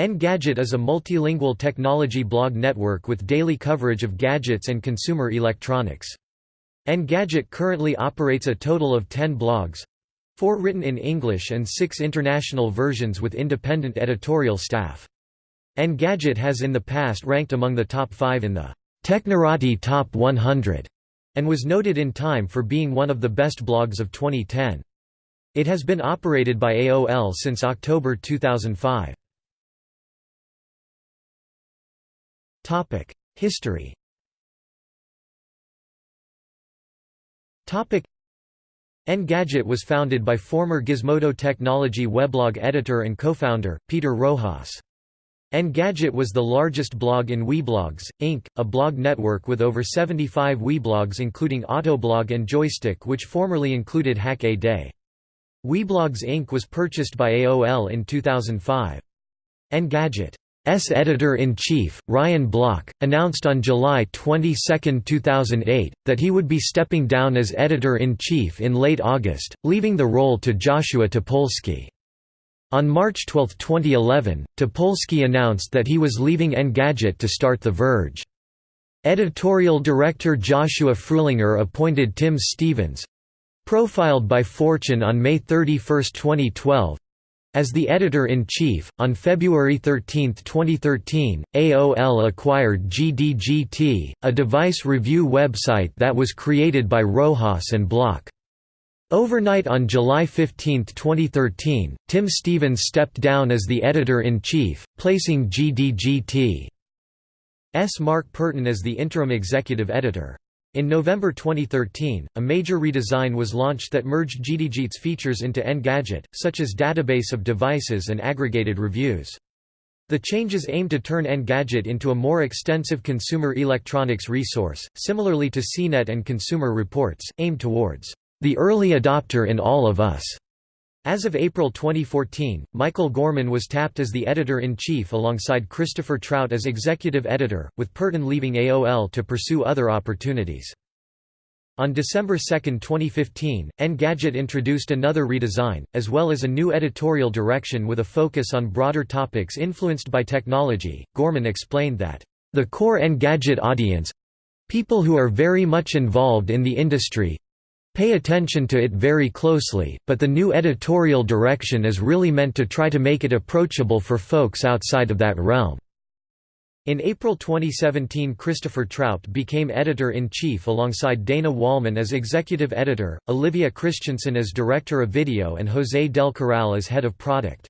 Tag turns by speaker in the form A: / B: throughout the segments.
A: Engadget is a multilingual technology blog network with daily coverage of gadgets and consumer electronics. Engadget currently operates a total of 10 blogs, four written in English and six international versions with independent editorial staff. Engadget has in the past ranked among the top five in the Technorati Top 100 and was noted in Time for being one of the best blogs of 2010. It has been operated by AOL since October 2005. History Engadget was founded by former Gizmodo Technology weblog editor and co-founder, Peter Rojas. Engadget was the largest blog in Weblogs, Inc., a blog network with over 75 Weblogs including Autoblog and Joystiq which formerly included Hack-A-Day. Weblogs Inc. was purchased by AOL in 2005. Engadget S editor-in-chief, Ryan Block, announced on July 22, 2008, that he would be stepping down as editor-in-chief in late August, leaving the role to Joshua Topolsky. On March 12, 2011, Topolsky announced that he was leaving Engadget to start The Verge. Editorial director Joshua Fruhlinger appointed Tim Stevens—profiled by Fortune on May 31, 2012, as the editor-in-chief, on February 13, 2013, AOL acquired GDGT, a device review website that was created by Rojas and Block. Overnight on July 15, 2013, Tim Stevens stepped down as the editor-in-chief, placing GDGT's Marc Perton as the interim executive editor. In November 2013, a major redesign was launched that merged GDGT's features into Engadget, such as database of devices and aggregated reviews. The changes aim to turn Engadget into a more extensive consumer electronics resource, similarly to CNET and Consumer Reports, aimed towards the early adopter in all of us. As of April 2014, Michael Gorman was tapped as the editor-in-chief alongside Christopher Trout as executive editor, with Perton leaving AOL to pursue other opportunities. On December 2, 2015, Engadget introduced another redesign, as well as a new editorial direction with a focus on broader topics influenced by technology. Gorman explained that, the core Engadget audience people who are very much involved in the industry Pay attention to it very closely, but the new editorial direction is really meant to try to make it approachable for folks outside of that realm. In April 2017 Christopher Trout became editor-in-chief alongside Dana Wollman as executive editor, Olivia Christensen as director of video and José Del Corral as head of product.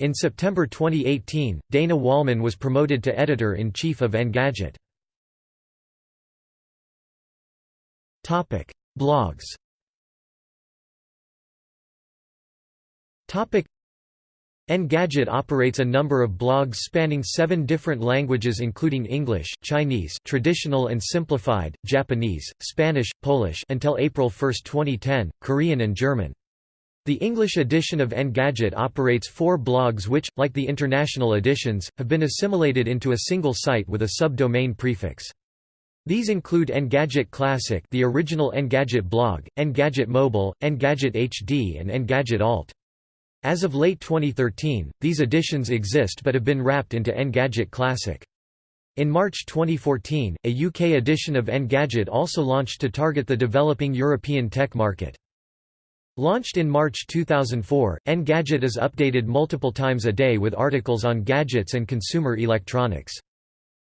A: In September 2018, Dana Wollman was promoted to editor-in-chief of Engadget. Blogs Engadget operates a number of blogs spanning seven different languages including English, Chinese traditional and simplified, Japanese, Spanish, Polish until April 1, 2010, Korean and German. The English edition of Engadget operates four blogs which, like the international editions, have been assimilated into a single site with a subdomain prefix. These include Engadget Classic the original Engadget blog, Engadget Mobile, Engadget HD and Engadget Alt. As of late 2013, these editions exist but have been wrapped into Engadget Classic. In March 2014, a UK edition of Engadget also launched to target the developing European tech market. Launched in March 2004, Engadget is updated multiple times a day with articles on gadgets and consumer electronics.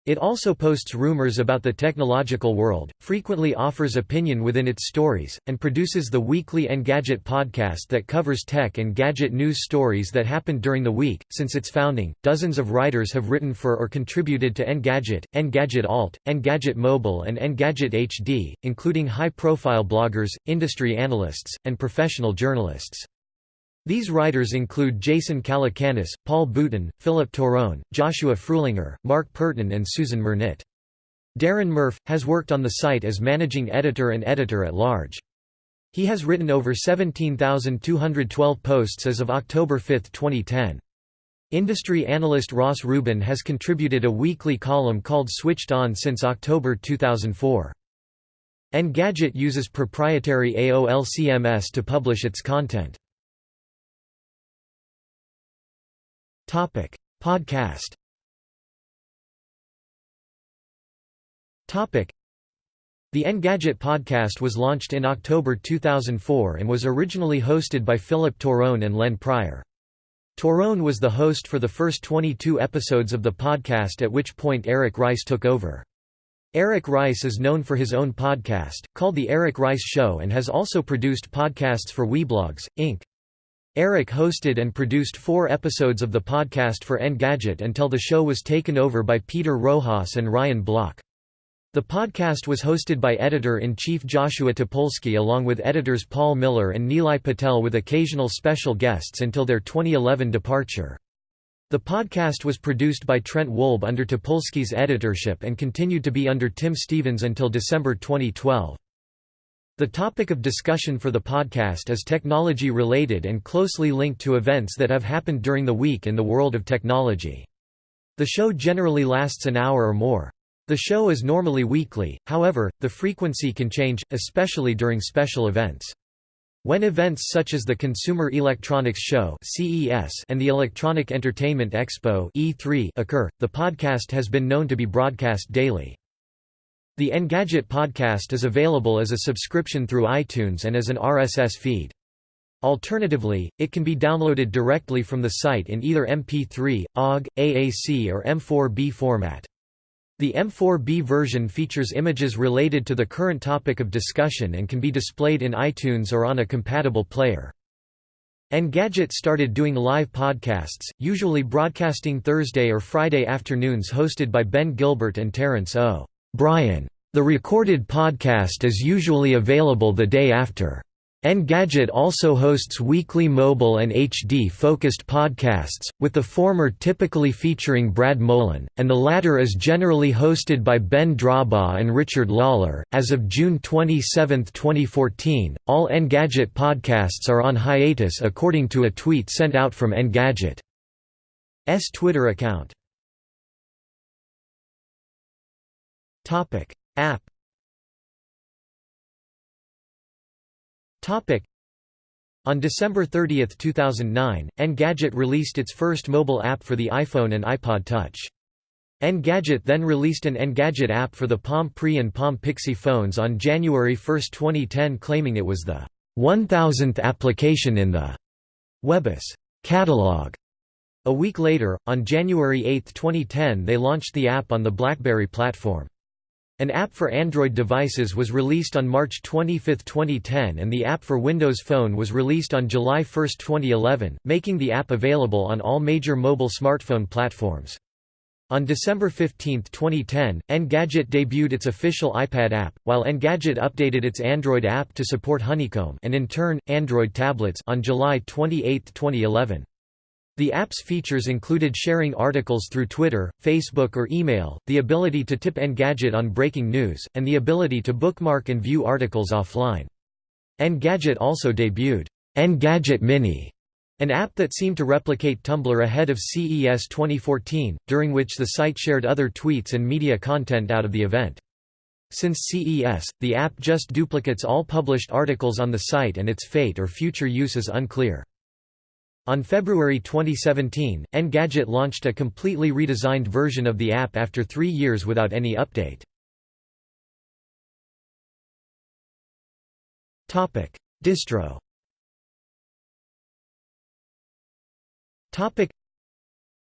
A: It also posts rumors about the technological world, frequently offers opinion within its stories, and produces the weekly Engadget podcast that covers tech and gadget news stories that happened during the week. Since its founding, dozens of writers have written for or contributed to Engadget, Engadget Alt, Engadget Mobile, and Engadget HD, including high profile bloggers, industry analysts, and professional journalists. These writers include Jason Calacanis, Paul Boutin, Philip Torrone, Joshua Fruhlinger, Marc Perton and Susan Mernit. Darren Murph, has worked on the site as managing editor and editor-at-large. He has written over 17,212 posts as of October 5, 2010. Industry analyst Ross Rubin has contributed a weekly column called Switched On since October 2004. Engadget uses proprietary AOL CMS to publish its content. Topic: Podcast Topic: The Engadget podcast was launched in October 2004 and was originally hosted by Philip Torrone and Len Pryor. Torrone was the host for the first 22 episodes of the podcast at which point Eric Rice took over. Eric Rice is known for his own podcast, called The Eric Rice Show and has also produced podcasts for Weblogs, Inc. Eric hosted and produced four episodes of the podcast for Engadget until the show was taken over by Peter Rojas and Ryan Block. The podcast was hosted by editor-in-chief Joshua Topolsky along with editors Paul Miller and Nilay Patel with occasional special guests until their 2011 departure. The podcast was produced by Trent Wolbe under Topolsky's editorship and continued to be under Tim Stevens until December 2012. The topic of discussion for the podcast is technology-related and closely linked to events that have happened during the week in the world of technology. The show generally lasts an hour or more. The show is normally weekly, however, the frequency can change, especially during special events. When events such as the Consumer Electronics Show and the Electronic Entertainment Expo occur, the podcast has been known to be broadcast daily. The Engadget podcast is available as a subscription through iTunes and as an RSS feed. Alternatively, it can be downloaded directly from the site in either MP3, OGG, AAC or M4B format. The M4B version features images related to the current topic of discussion and can be displayed in iTunes or on a compatible player. Engadget started doing live podcasts, usually broadcasting Thursday or Friday afternoons hosted by Ben Gilbert and Terrence O. Bryan. The recorded podcast is usually available the day after. Engadget also hosts weekly mobile and HD-focused podcasts, with the former typically featuring Brad Molen, and the latter is generally hosted by Ben Drawbaugh and Richard Lawler. As of June 27, 2014, all Engadget podcasts are on hiatus according to a tweet sent out from Engadget's Twitter account. App On December 30, 2009, Engadget released its first mobile app for the iPhone and iPod Touch. Engadget then released an Engadget app for the Palm Pre and Palm Pixie phones on January 1, 2010 claiming it was the 1000th application in the webOS catalog. A week later, on January 8, 2010 they launched the app on the BlackBerry platform. An app for Android devices was released on March 25, 2010 and the app for Windows Phone was released on July 1, 2011, making the app available on all major mobile smartphone platforms. On December 15, 2010, Engadget debuted its official iPad app, while Engadget updated its Android app to support Honeycomb and in turn, Android tablets on July 28, 2011. The app's features included sharing articles through Twitter, Facebook or email, the ability to tip Engadget on breaking news, and the ability to bookmark and view articles offline. Engadget also debuted Engadget Mini, an app that seemed to replicate Tumblr ahead of CES 2014, during which the site shared other tweets and media content out of the event. Since CES, the app just duplicates all published articles on the site and its fate or future use is unclear. On February 2017, Engadget launched a completely redesigned version of the app after three years without any update. Distro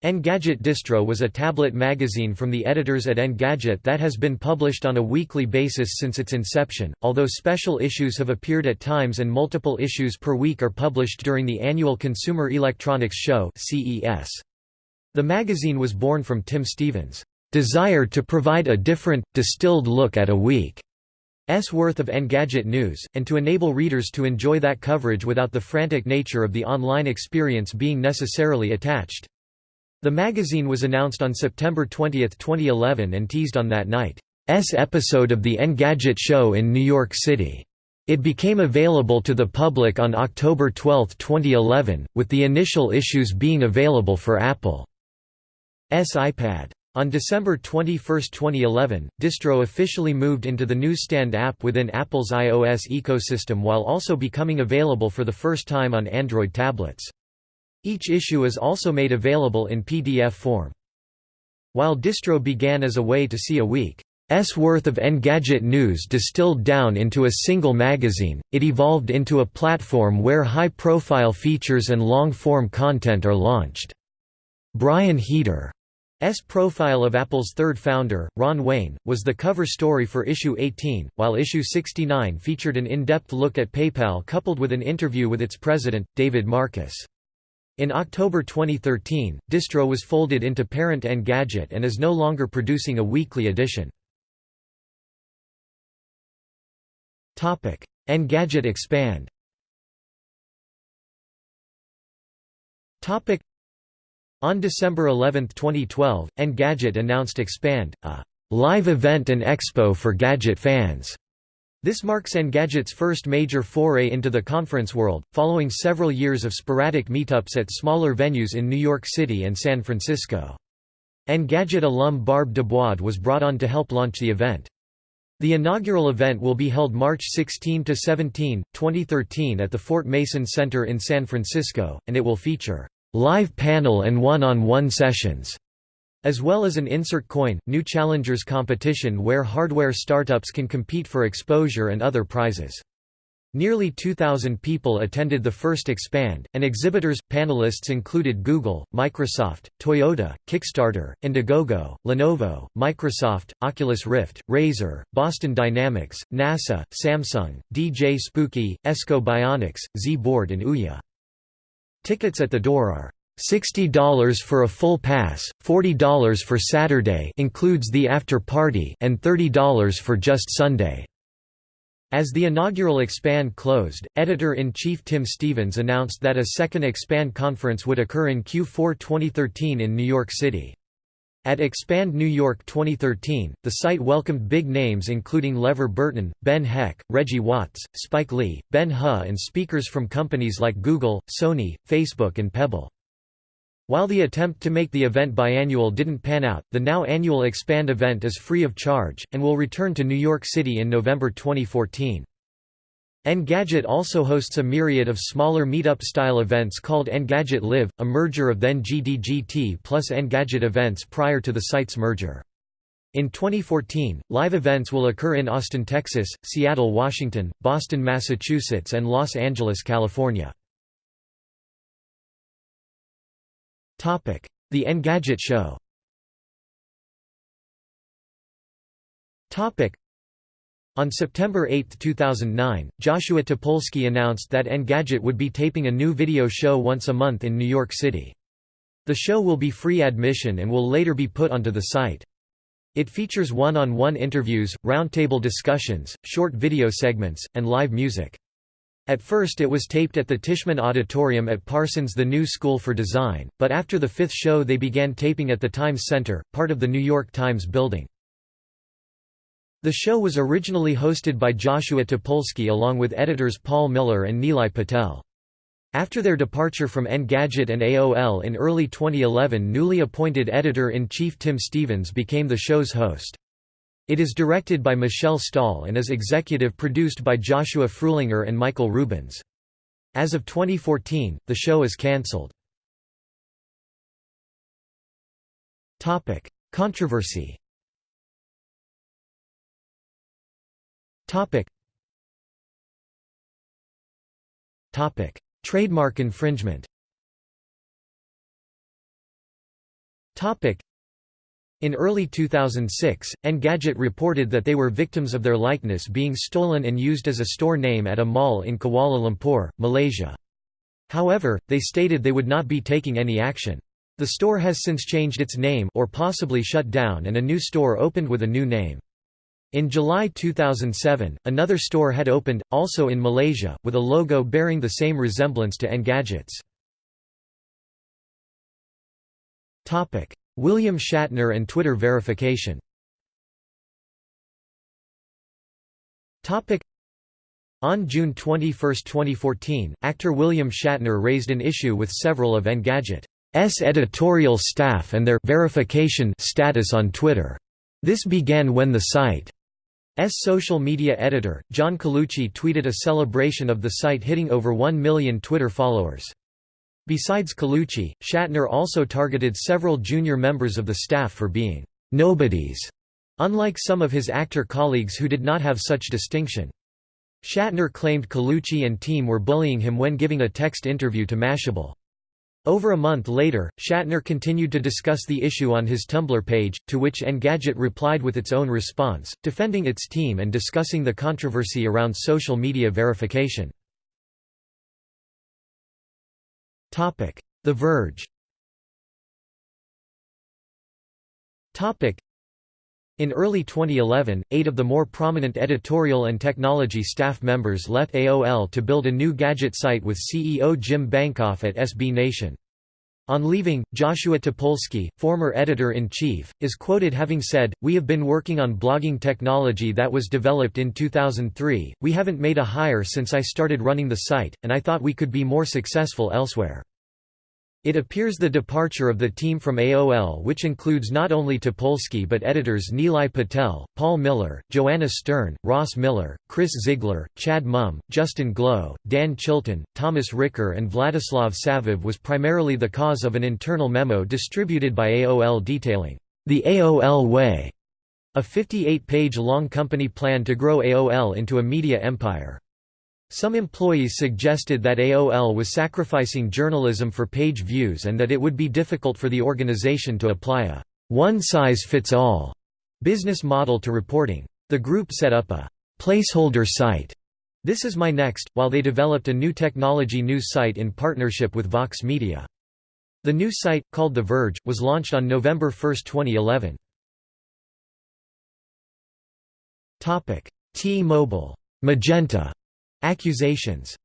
A: Engadget Distro was a tablet magazine from the editors at Engadget that has been published on a weekly basis since its inception, although special issues have appeared at times and multiple issues per week are published during the annual Consumer Electronics Show. The magazine was born from Tim Stevens' desire to provide a different, distilled look at a week's worth of Engadget news, and to enable readers to enjoy that coverage without the frantic nature of the online experience being necessarily attached. The magazine was announced on September 20, 2011 and teased on that night's episode of the Engadget show in New York City. It became available to the public on October 12, 2011, with the initial issues being available for Apple's iPad. On December 21, 2011, Distro officially moved into the Newsstand app within Apple's iOS ecosystem while also becoming available for the first time on Android tablets. Each issue is also made available in PDF form. While Distro began as a way to see a week's worth of Engadget news distilled down into a single magazine, it evolved into a platform where high-profile features and long-form content are launched. Brian Heater S profile of Apple's third founder, Ron Wayne, was the cover story for issue 18, while issue 69 featured an in-depth look at PayPal coupled with an interview with its president, David Marcus. In October 2013, Distro was folded into parent Engadget and is no longer producing a weekly edition. Engadget Expand on December 11, 2012, Engadget announced Expand, a live event and expo for gadget fans. This marks Engadget's first major foray into the conference world, following several years of sporadic meetups at smaller venues in New York City and San Francisco. Engadget alum Barb DeBois was brought on to help launch the event. The inaugural event will be held March 16 to 17, 2013 at the Fort Mason Center in San Francisco, and it will feature live panel and one-on-one -on -one sessions, as well as an insert coin, new challengers competition where hardware startups can compete for exposure and other prizes. Nearly 2,000 people attended the first Expand, and exhibitors, panelists included Google, Microsoft, Toyota, Kickstarter, Indiegogo, Lenovo, Microsoft, Oculus Rift, Razer, Boston Dynamics, NASA, Samsung, DJ Spooky, Ekso Bionics, Z-Board and Ouya. Tickets at the door are $60 for a full pass, $40 for Saturday includes the after party and $30 for just Sunday. As the inaugural Expand closed, editor-in-chief Tim Stevens announced that a second Expand conference would occur in Q4 2013 in New York City. At Expand New York 2013, the site welcomed big names including LeVar Burton, Ben Heck, Reggie Watts, Spike Lee, Ben He and speakers from companies like Google, Sony, Facebook and Pebble. While the attempt to make the event biannual didn't pan out, the now annual Expand event is free of charge, and will return to New York City in November 2014. Engadget also hosts a myriad of smaller meetup-style events called Engadget Live, a merger of then GDGT plus Engadget events prior to the site's merger. In 2014, live events will occur in Austin, Texas, Seattle, Washington, Boston, Massachusetts and Los Angeles, California. The Engadget Show on September 8, 2009, Joshua Topolsky announced that Engadget would be taping a new video show once a month in New York City. The show will be free admission and will later be put onto the site. It features one-on-one -on -one interviews, roundtable discussions, short video segments, and live music. At first it was taped at the Tishman Auditorium at Parsons the New School for Design, but after the fifth show they began taping at the Times Center, part of the New York Times building. The show was originally hosted by Joshua Topolsky along with editors Paul Miller and Nilay Patel. After their departure from Engadget and AOL in early 2011 newly appointed editor-in-chief Tim Stevens became the show's host. It is directed by Michelle Stahl and is executive produced by Joshua Fruhlinger and Michael Rubens. As of 2014, the show is cancelled. Controversy. Trademark infringement. In early 2006, Engadget reported that they were victims of their likeness being stolen and used as a store name at a mall in Kuala Lumpur, Malaysia. However, they stated they would not be taking any action. The store has since changed its name or possibly shut down and a new store opened with a new name. In July 2007, another store had opened, also in Malaysia, with a logo bearing the same resemblance to Engadget's. William Shatner and Twitter verification on June 21, 2014, actor William Shatner raised an issue with several of Engadget's editorial staff and their verification status on Twitter. This began when the site S social media editor, John Colucci tweeted a celebration of the site hitting over 1 million Twitter followers. Besides Colucci, Shatner also targeted several junior members of the staff for being «nobodies», unlike some of his actor colleagues who did not have such distinction. Shatner claimed Colucci and team were bullying him when giving a text interview to Mashable. Over a month later, Shatner continued to discuss the issue on his Tumblr page, to which Engadget replied with its own response, defending its team and discussing the controversy around social media verification. The Verge. In early 2011, eight of the more prominent editorial and technology staff members left AOL to build a new gadget site with CEO Jim Bankoff at SB Nation. On leaving, Joshua Topolsky, former editor-in-chief, is quoted having said, We have been working on blogging technology that was developed in 2003, we haven't made a hire since I started running the site, and I thought we could be more successful elsewhere. It appears the departure of the team from AOL which includes not only Topolsky but editors Nilay Patel, Paul Miller, Joanna Stern, Ross Miller, Chris Ziegler, Chad Mumm, Justin Glow, Dan Chilton, Thomas Ricker and Vladislav Savov was primarily the cause of an internal memo distributed by AOL detailing, "...the AOL way", a 58-page long company plan to grow AOL into a media empire. Some employees suggested that AOL was sacrificing journalism for page views and that it would be difficult for the organization to apply a one-size-fits-all business model to reporting. The group set up a placeholder site, This Is My Next, while they developed a new technology news site in partnership with Vox Media. The new site, called The Verge, was launched on November 1, 2011. T-Mobile Magenta Accusations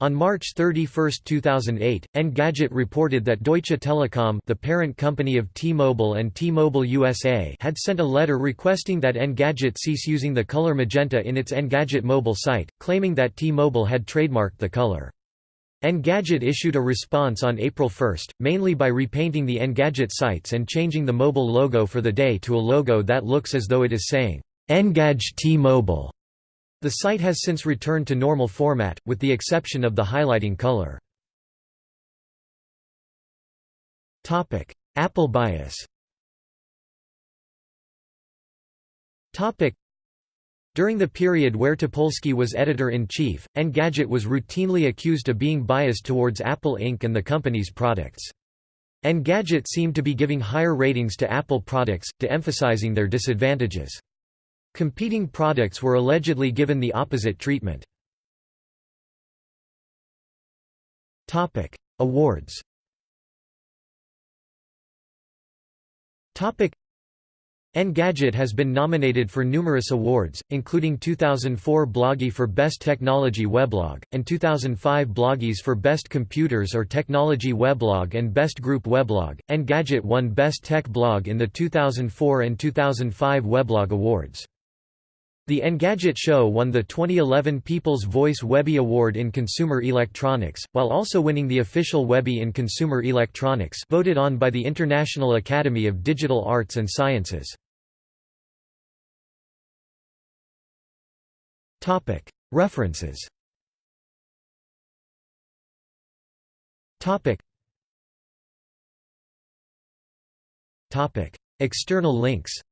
A: on March 31, 2008, Engadget reported that Deutsche Telekom the parent company of T-Mobile and T-Mobile USA had sent a letter requesting that Engadget cease using the color magenta in its Engadget mobile site, claiming that T-Mobile had trademarked the color. Engadget issued a response on April 1, mainly by repainting the Engadget sites and changing the mobile logo for the day to a logo that looks as though it is saying, Engage T-Mobile. The site has since returned to normal format, with the exception of the highlighting color. Apple bias during the period where Topolsky was editor-in-chief, Engadget was routinely accused of being biased towards Apple Inc. and the company's products. Engadget seemed to be giving higher ratings to Apple products, de-emphasizing their disadvantages. Competing products were allegedly given the opposite treatment. Awards Engadget has been nominated for numerous awards, including 2004 Bloggie for Best Technology Weblog, and 2005 Bloggies for Best Computers or Technology Weblog and Best Group Weblog. Engadget won Best Tech Blog in the 2004 and 2005 Weblog Awards. The Engadget Show won the 2011 People's Voice Webby Award in Consumer Electronics, while also winning the official Webby in Consumer Electronics voted on by the International Academy of Digital Arts and Sciences. References. External links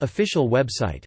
A: Official website